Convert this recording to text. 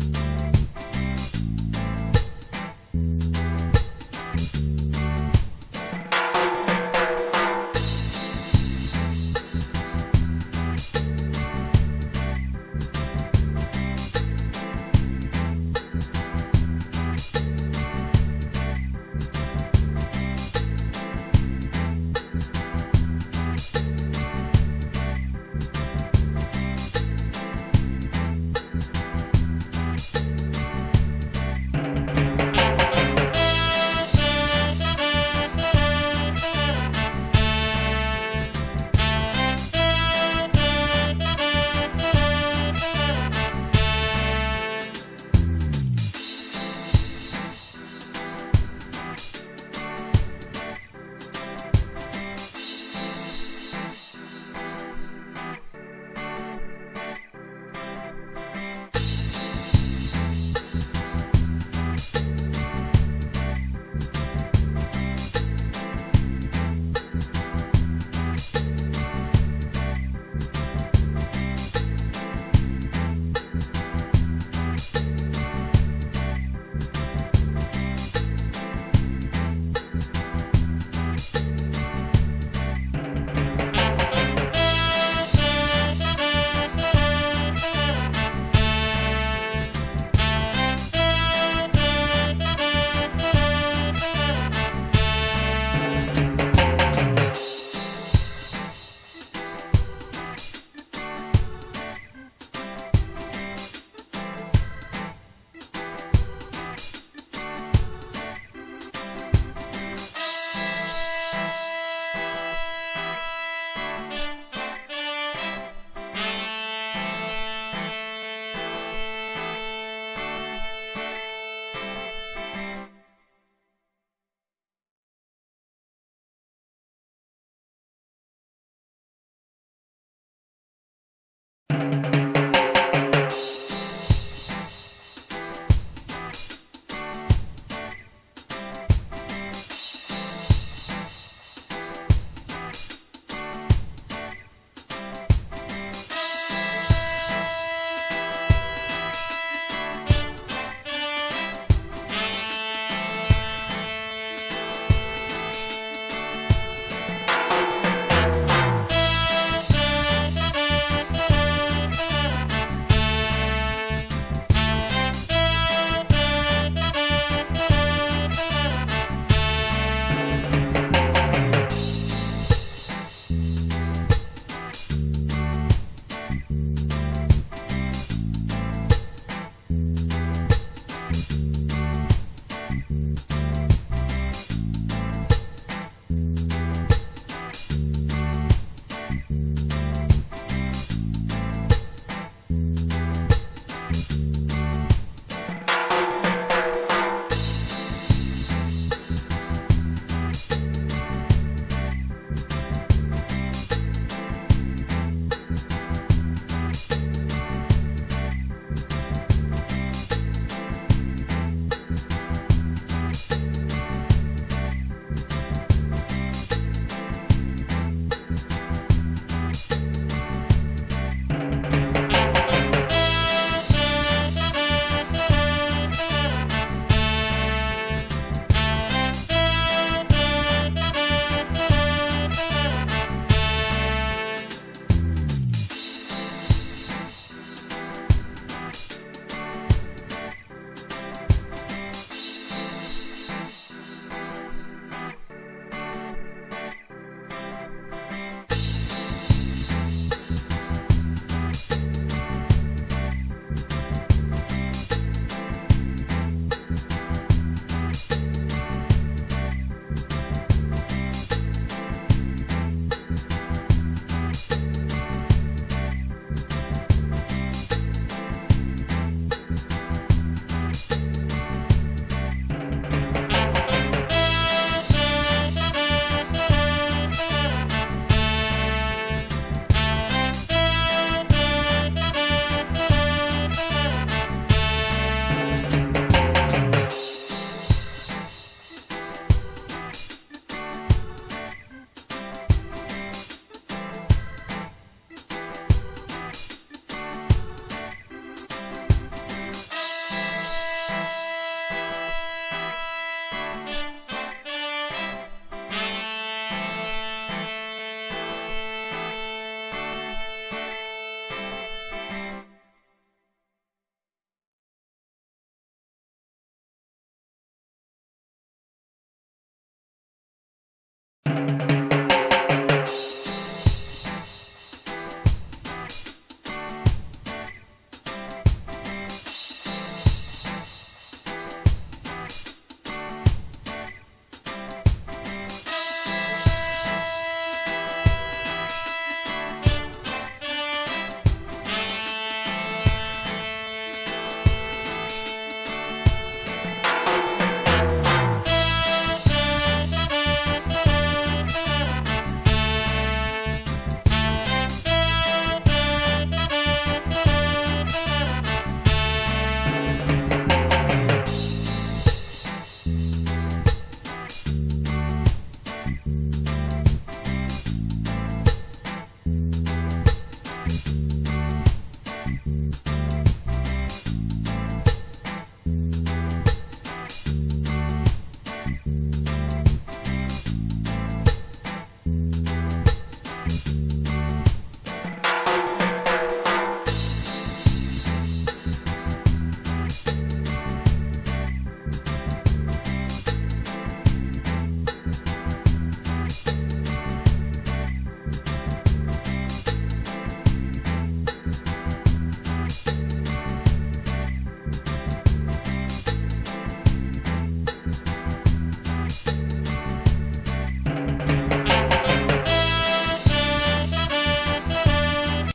you